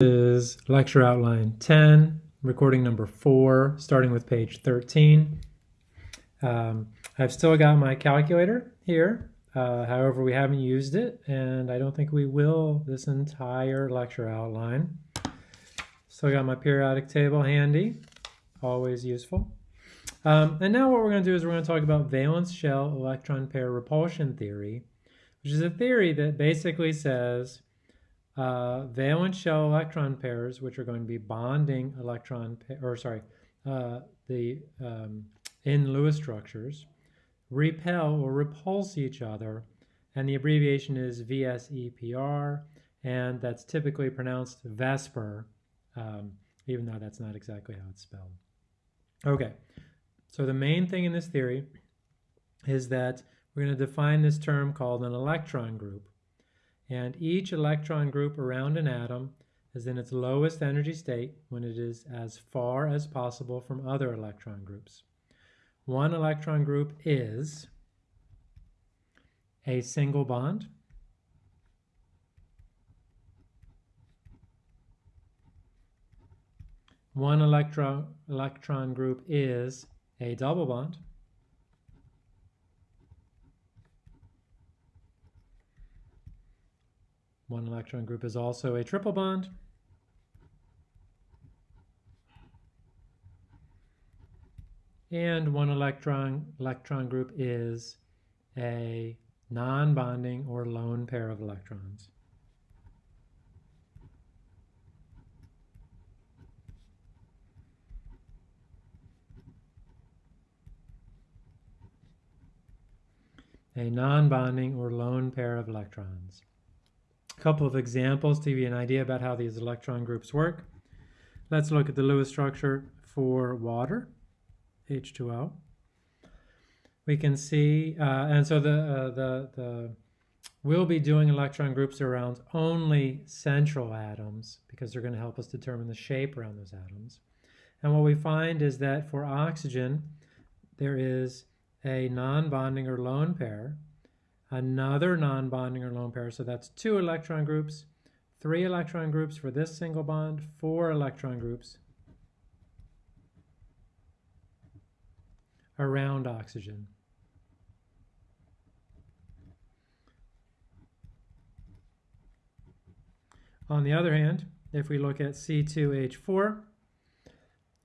is lecture outline 10, recording number 4, starting with page 13. Um, I've still got my calculator here. Uh, however, we haven't used it, and I don't think we will this entire lecture outline. Still got my periodic table handy, always useful. Um, and now what we're going to do is we're going to talk about valence shell electron pair repulsion theory, which is a theory that basically says uh, valence shell electron pairs, which are going to be bonding electron, or sorry, uh, the um, in Lewis structures, repel or repulse each other, and the abbreviation is VSEPR, and that's typically pronounced VESPR, um, even though that's not exactly how it's spelled. Okay, so the main thing in this theory is that we're going to define this term called an electron group and each electron group around an atom is in its lowest energy state when it is as far as possible from other electron groups. One electron group is a single bond, one electron, electron group is a double bond, One electron group is also a triple bond. And one electron, electron group is a non-bonding or lone pair of electrons. A non-bonding or lone pair of electrons. Couple of examples to give you an idea about how these electron groups work. Let's look at the Lewis structure for water, H2O. We can see, uh, and so the, uh, the, the, we'll be doing electron groups around only central atoms because they're going to help us determine the shape around those atoms. And what we find is that for oxygen, there is a non-bonding or lone pair another non-bonding or lone pair. So that's two electron groups, three electron groups for this single bond, four electron groups around oxygen. On the other hand, if we look at C2H4,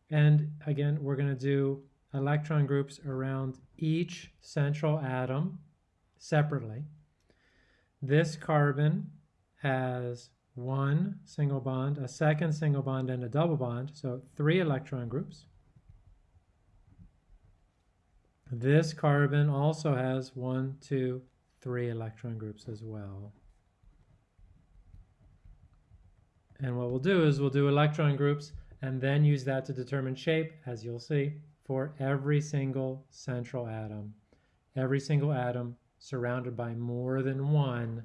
and again, we're going to do electron groups around each central atom separately. This carbon has one single bond, a second single bond, and a double bond, so three electron groups. This carbon also has one, two, three electron groups as well. And what we'll do is we'll do electron groups and then use that to determine shape, as you'll see, for every single central atom. Every single atom surrounded by more than one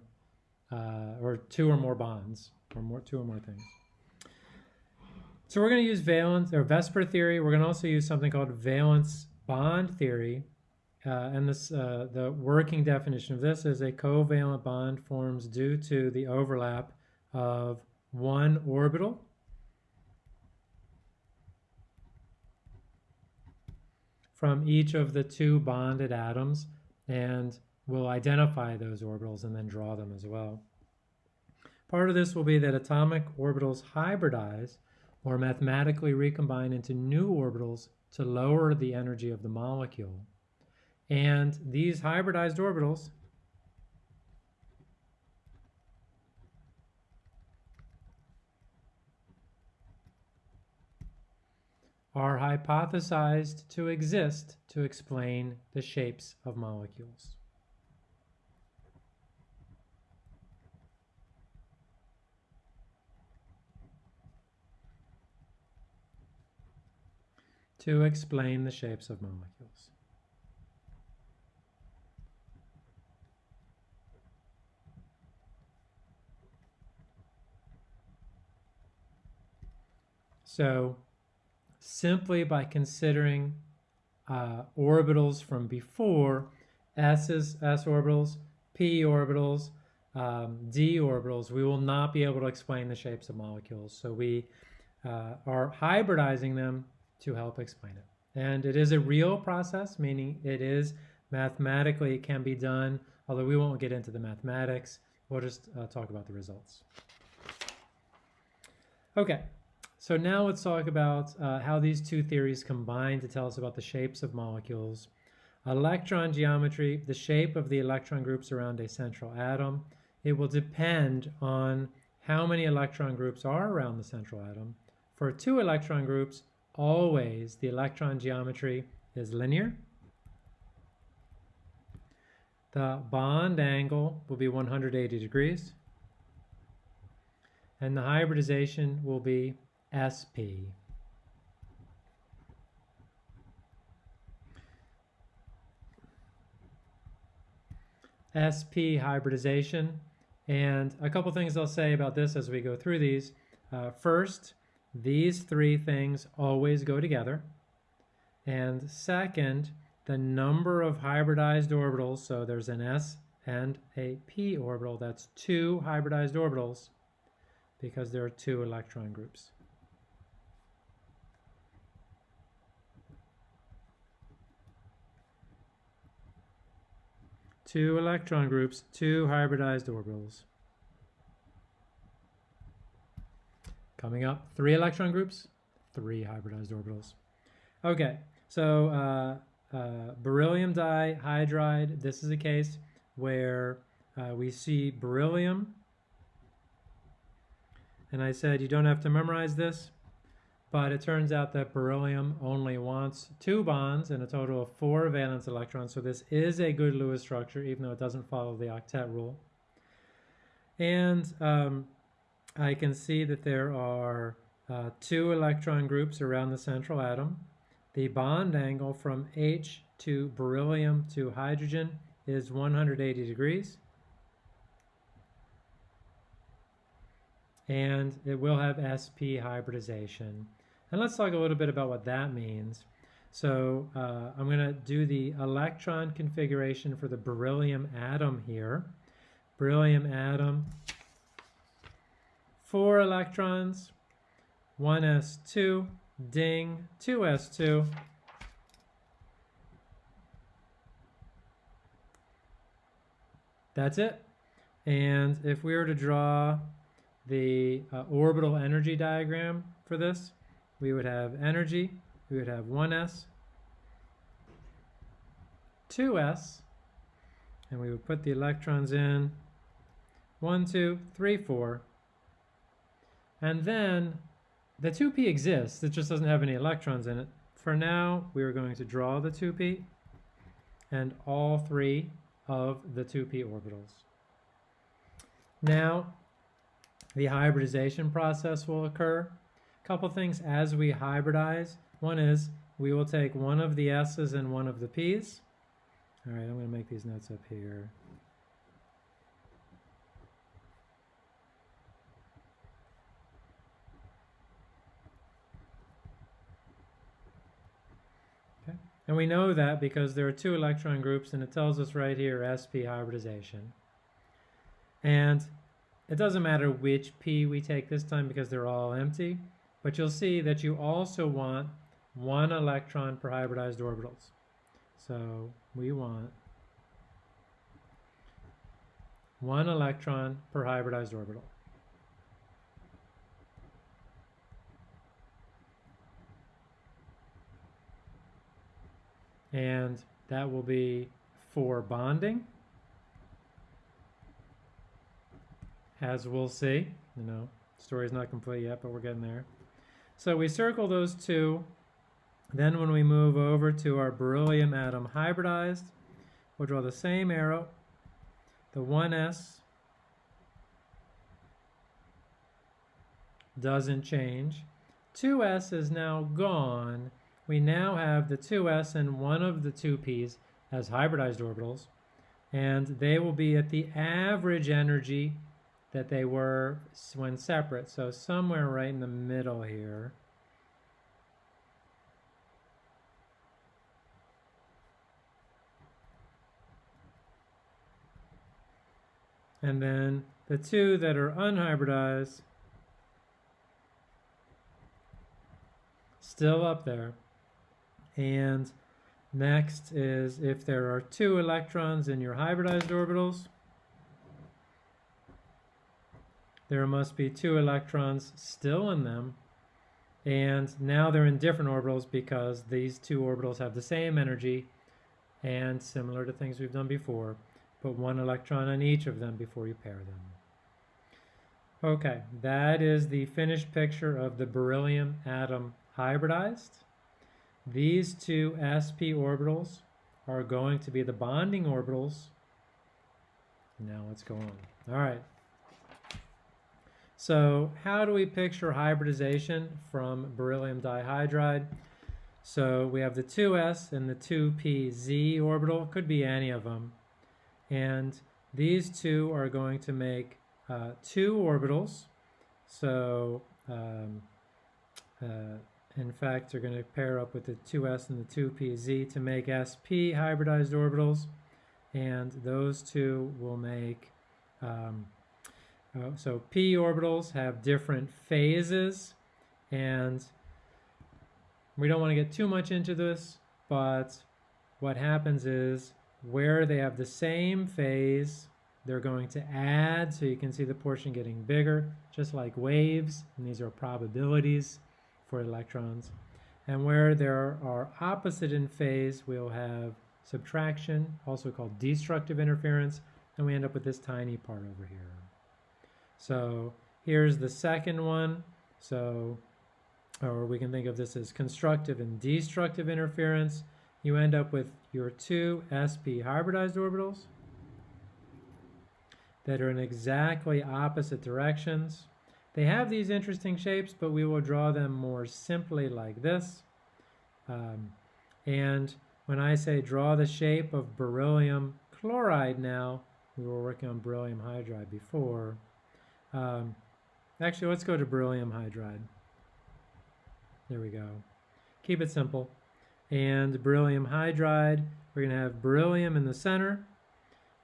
uh, or two or more bonds or more two or more things. So we're going to use valence or Vesper theory. We're going to also use something called valence bond theory. Uh, and this, uh, the working definition of this is a covalent bond forms due to the overlap of one orbital from each of the two bonded atoms and we'll identify those orbitals and then draw them as well. Part of this will be that atomic orbitals hybridize or mathematically recombine into new orbitals to lower the energy of the molecule. And these hybridized orbitals are hypothesized to exist to explain the shapes of molecules. To explain the shapes of molecules. So simply by considering uh, orbitals from before, S is S orbitals, P orbitals, um, d orbitals, we will not be able to explain the shapes of molecules. So we uh, are hybridizing them to help explain it. And it is a real process, meaning it is mathematically, it can be done, although we won't get into the mathematics. We'll just uh, talk about the results. Okay, so now let's talk about uh, how these two theories combine to tell us about the shapes of molecules. Electron geometry, the shape of the electron groups around a central atom. It will depend on how many electron groups are around the central atom. For two electron groups, always the electron geometry is linear. The bond angle will be 180 degrees. And the hybridization will be SP. SP hybridization. And a couple things I'll say about this as we go through these. Uh, first, these three things always go together. And second, the number of hybridized orbitals, so there's an s and a p orbital, that's two hybridized orbitals because there are two electron groups. Two electron groups, two hybridized orbitals. Coming up, three electron groups, three hybridized orbitals. Okay, so uh, uh, beryllium dihydride, this is a case where uh, we see beryllium, and I said you don't have to memorize this, but it turns out that beryllium only wants two bonds and a total of four valence electrons, so this is a good Lewis structure, even though it doesn't follow the octet rule. And um, I can see that there are uh, two electron groups around the central atom. The bond angle from H to beryllium to hydrogen is 180 degrees. And it will have sp hybridization. And let's talk a little bit about what that means. So uh, I'm going to do the electron configuration for the beryllium atom here. Beryllium atom four electrons, 1s2, ding, 2s2. That's it. And if we were to draw the uh, orbital energy diagram for this, we would have energy, we would have 1s, 2s, and we would put the electrons in 1, 2, 3, 4, and then the 2p exists, it just doesn't have any electrons in it. For now, we are going to draw the 2p and all three of the 2p orbitals. Now, the hybridization process will occur. A couple things as we hybridize. One is we will take one of the s's and one of the p's. All right, I'm going to make these notes up here. And we know that because there are two electron groups and it tells us right here sp hybridization. And it doesn't matter which p we take this time because they're all empty, but you'll see that you also want one electron per hybridized orbitals. So we want one electron per hybridized orbital. And that will be for bonding. As we'll see you know story's not complete yet but we're getting there. So we circle those two. Then when we move over to our beryllium atom hybridized we'll draw the same arrow the 1s doesn't change. 2s is now gone we now have the 2s and one of the 2p's as hybridized orbitals, and they will be at the average energy that they were when separate, so somewhere right in the middle here. And then the two that are unhybridized, still up there. And next is if there are two electrons in your hybridized orbitals, there must be two electrons still in them. And now they're in different orbitals because these two orbitals have the same energy and similar to things we've done before, put one electron on each of them before you pair them. Okay, that is the finished picture of the beryllium atom hybridized. These two sp orbitals are going to be the bonding orbitals. Now let's go on. All right. So how do we picture hybridization from beryllium dihydride? So we have the 2s and the 2pz orbital, could be any of them. And these two are going to make uh, two orbitals. So um, uh, in fact, they're going to pair up with the 2s and the 2pz to make sp hybridized orbitals. And those two will make um, uh, so p orbitals have different phases and we don't want to get too much into this, but what happens is where they have the same phase, they're going to add, so you can see the portion getting bigger, just like waves, and these are probabilities for electrons. And where there are opposite in phase, we'll have subtraction, also called destructive interference, and we end up with this tiny part over here. So here's the second one. So, or we can think of this as constructive and destructive interference. You end up with your two sp hybridized orbitals that are in exactly opposite directions. They have these interesting shapes, but we will draw them more simply like this. Um, and when I say draw the shape of beryllium chloride now, we were working on beryllium hydride before, um, actually, let's go to beryllium hydride. There we go. Keep it simple. And beryllium hydride, we're going to have beryllium in the center.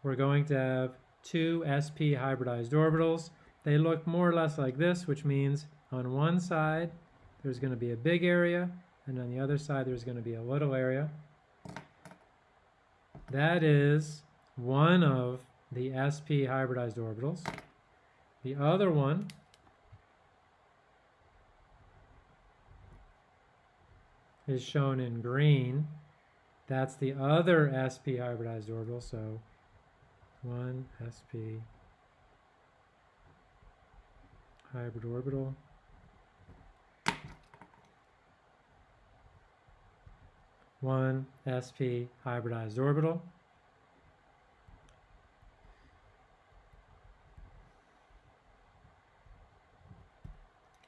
We're going to have two sp hybridized orbitals. They look more or less like this, which means on one side there's going to be a big area, and on the other side there's going to be a little area. That is one of the sp hybridized orbitals. The other one is shown in green. That's the other sp hybridized orbital, so 1 sp hybrid orbital. One sp hybridized orbital.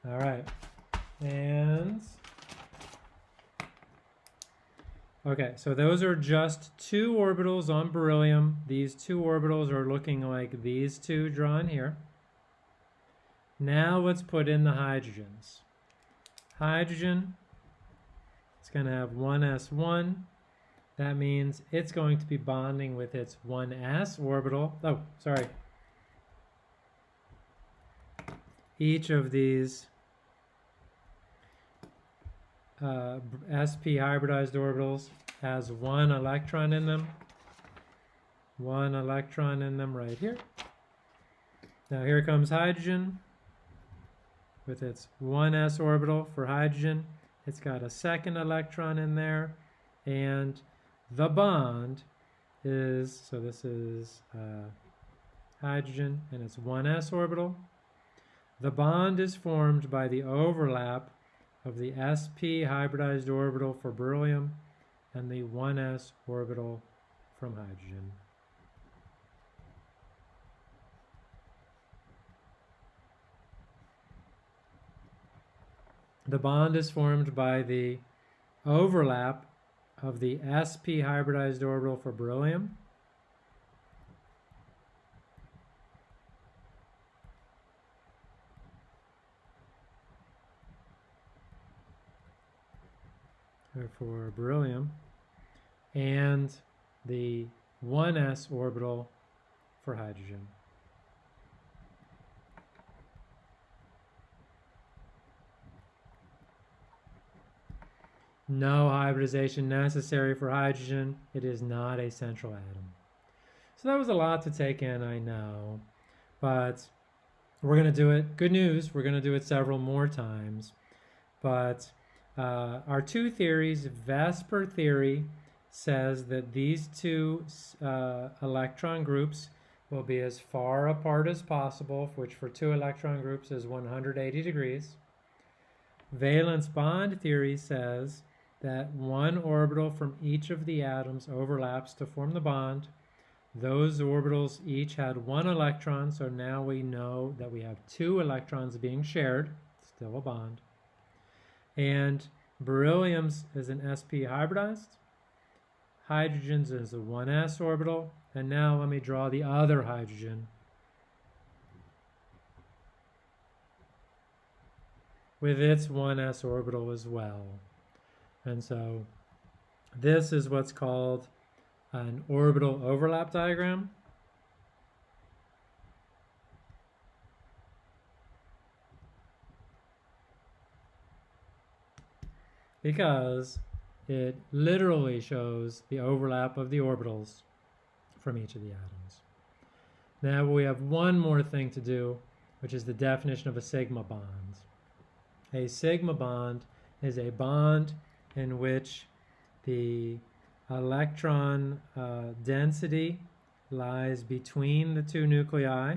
All right. And okay, so those are just two orbitals on beryllium. These two orbitals are looking like these two drawn here. Now let's put in the hydrogens. Hydrogen, it's going to have 1s1. That means it's going to be bonding with its 1s orbital. Oh, sorry. Each of these uh, sp hybridized orbitals has one electron in them. One electron in them right here. Now here comes hydrogen with its 1s orbital for hydrogen. It's got a second electron in there and the bond is, so this is uh, hydrogen and it's 1s orbital. The bond is formed by the overlap of the sp hybridized orbital for beryllium and the 1s orbital from hydrogen. The bond is formed by the overlap of the sp hybridized orbital for beryllium for beryllium and the 1s orbital for hydrogen. No hybridization necessary for hydrogen. It is not a central atom. So that was a lot to take in, I know, but we're going to do it. Good news, we're going to do it several more times. But uh, our two theories, VSEPR theory says that these two uh, electron groups will be as far apart as possible, which for two electron groups is 180 degrees. Valence bond theory says that one orbital from each of the atoms overlaps to form the bond. Those orbitals each had one electron, so now we know that we have two electrons being shared, still a bond. And beryllium's is an sp hybridized, hydrogen's is a 1s orbital, and now let me draw the other hydrogen with its 1s orbital as well. And so this is what's called an orbital overlap diagram. Because it literally shows the overlap of the orbitals from each of the atoms. Now we have one more thing to do, which is the definition of a sigma bond. A sigma bond is a bond in which the electron uh, density lies between the two nuclei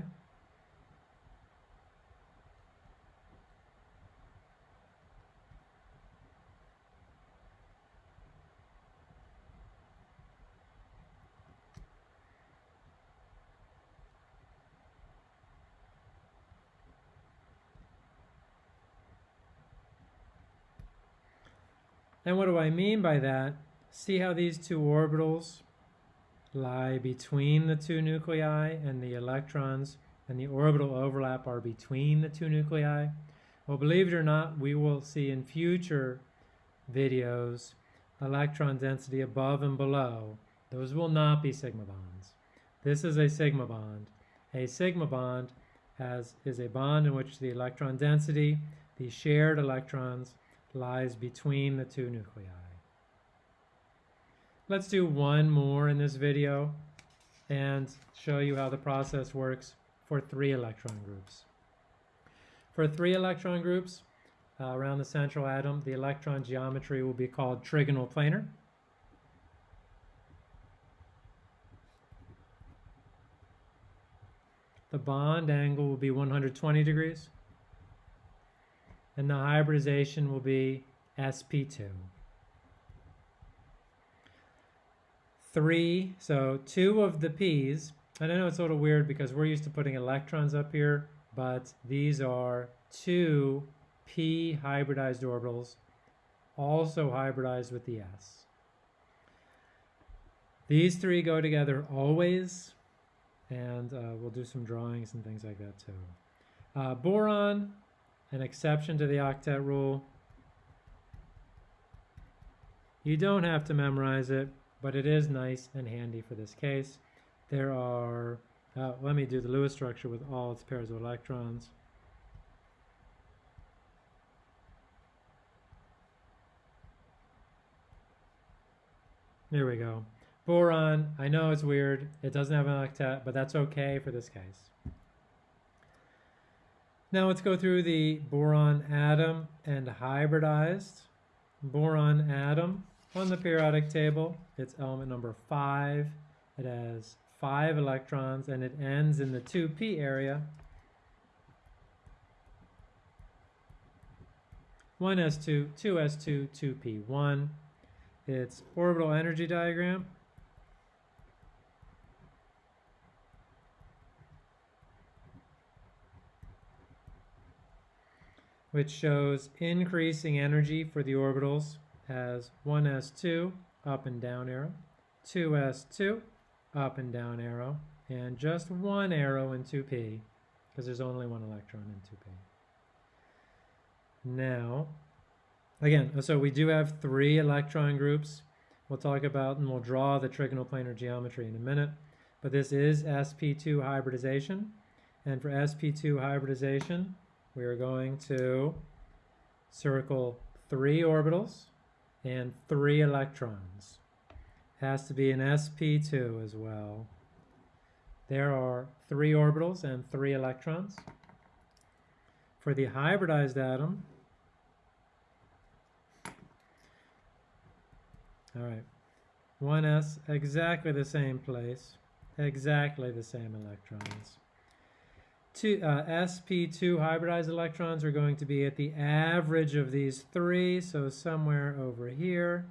And what do I mean by that? See how these two orbitals lie between the two nuclei and the electrons and the orbital overlap are between the two nuclei? Well, believe it or not, we will see in future videos electron density above and below. Those will not be sigma bonds. This is a sigma bond. A sigma bond has, is a bond in which the electron density, the shared electrons, lies between the two nuclei. Let's do one more in this video and show you how the process works for three electron groups. For three electron groups uh, around the central atom, the electron geometry will be called trigonal planar. The bond angle will be 120 degrees and the hybridization will be sp2. Three, so two of the p's, and I know it's a little weird because we're used to putting electrons up here, but these are two p hybridized orbitals, also hybridized with the s. These three go together always, and uh, we'll do some drawings and things like that too. Uh, boron an exception to the octet rule. You don't have to memorize it, but it is nice and handy for this case. There are, uh, let me do the Lewis structure with all its pairs of electrons. There we go. Boron, I know it's weird. It doesn't have an octet, but that's okay for this case. Now let's go through the boron atom and hybridized boron atom on the periodic table. It's element number five. It has five electrons and it ends in the 2p area. 1s2, 2s2, 2p1. Its orbital energy diagram which shows increasing energy for the orbitals as 1s2 up and down arrow, 2s2 up and down arrow, and just one arrow in 2p because there's only one electron in 2p. Now, again, so we do have three electron groups. We'll talk about and we'll draw the trigonal planar geometry in a minute, but this is sp2 hybridization. And for sp2 hybridization, we are going to circle three orbitals and three electrons. Has to be an sp2 as well. There are three orbitals and three electrons. For the hybridized atom, all right, 1s, exactly the same place, exactly the same electrons. Two, uh, sp2 hybridized electrons are going to be at the average of these three, so somewhere over here.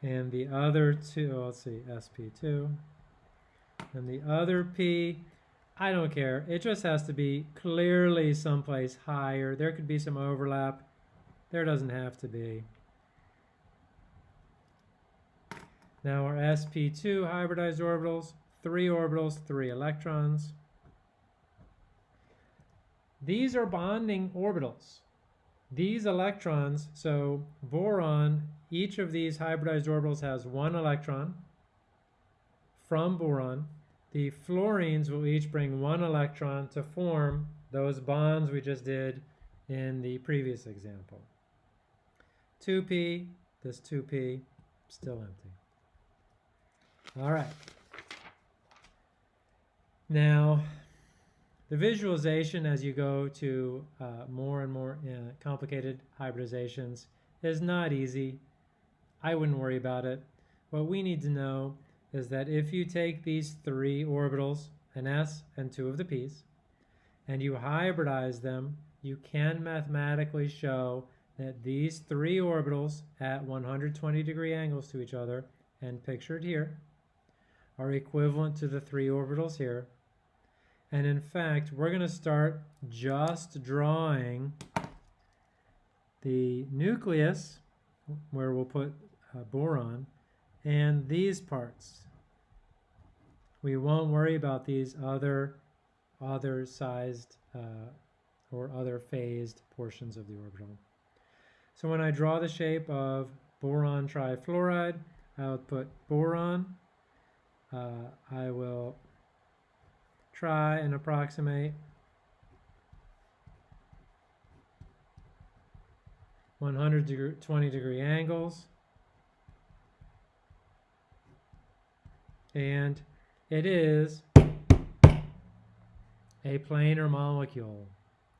And the other two, oh, let's see, sp2. And the other p, I don't care. It just has to be clearly someplace higher. There could be some overlap. There doesn't have to be. Now our sp2 hybridized orbitals, three orbitals, three electrons. These are bonding orbitals. These electrons, so boron, each of these hybridized orbitals has one electron from boron. The fluorines will each bring one electron to form those bonds we just did in the previous example. 2p, this 2p, still empty. All right. Now, the visualization as you go to uh, more and more uh, complicated hybridizations is not easy. I wouldn't worry about it. What we need to know is that if you take these three orbitals, an s and two of the p's, and you hybridize them, you can mathematically show that these three orbitals at 120 degree angles to each other, and pictured here, are equivalent to the three orbitals here. And in fact, we're going to start just drawing the nucleus, where we'll put uh, boron, and these parts. We won't worry about these other, other sized uh, or other phased portions of the orbital. So when I draw the shape of boron trifluoride, I'll put boron uh, I will try and approximate 120 degree angles. And it is a planar molecule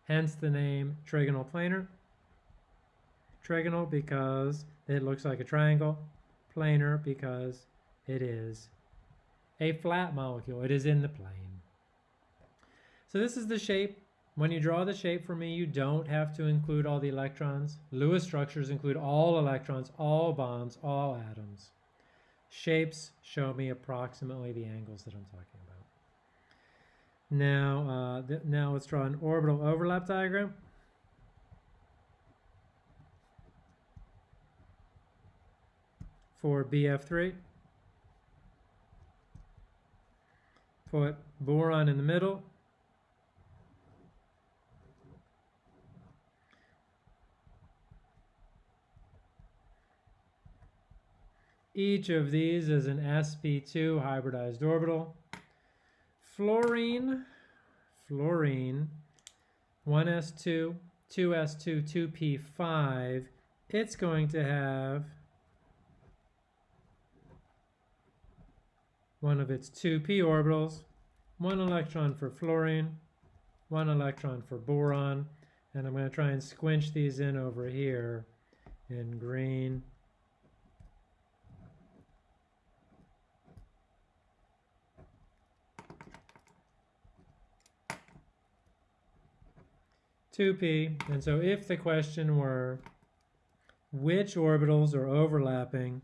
hence the name trigonal planar. Trigonal because it looks like a triangle planar because it is a flat molecule. It is in the plane. So this is the shape. When you draw the shape for me, you don't have to include all the electrons. Lewis structures include all electrons, all bonds, all atoms. Shapes show me approximately the angles that I'm talking about. Now, uh, now let's draw an orbital overlap diagram. For BF3. Put boron in the middle. Each of these is an sp2 hybridized orbital. Fluorine, fluorine, 1s2, 2s2, 2p5, it's going to have one of its two p orbitals, one electron for fluorine, one electron for boron, and I'm going to try and squinch these in over here in green. Two p, and so if the question were which orbitals are overlapping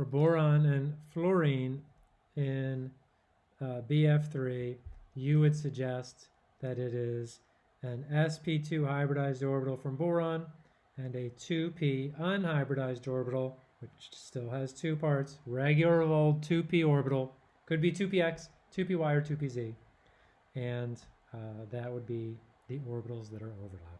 for boron and fluorine in uh, BF3, you would suggest that it is an sp2 hybridized orbital from boron and a 2p unhybridized orbital, which still has two parts, regular old 2p orbital, could be 2px, 2py, or 2pz, and uh, that would be the orbitals that are overlapping.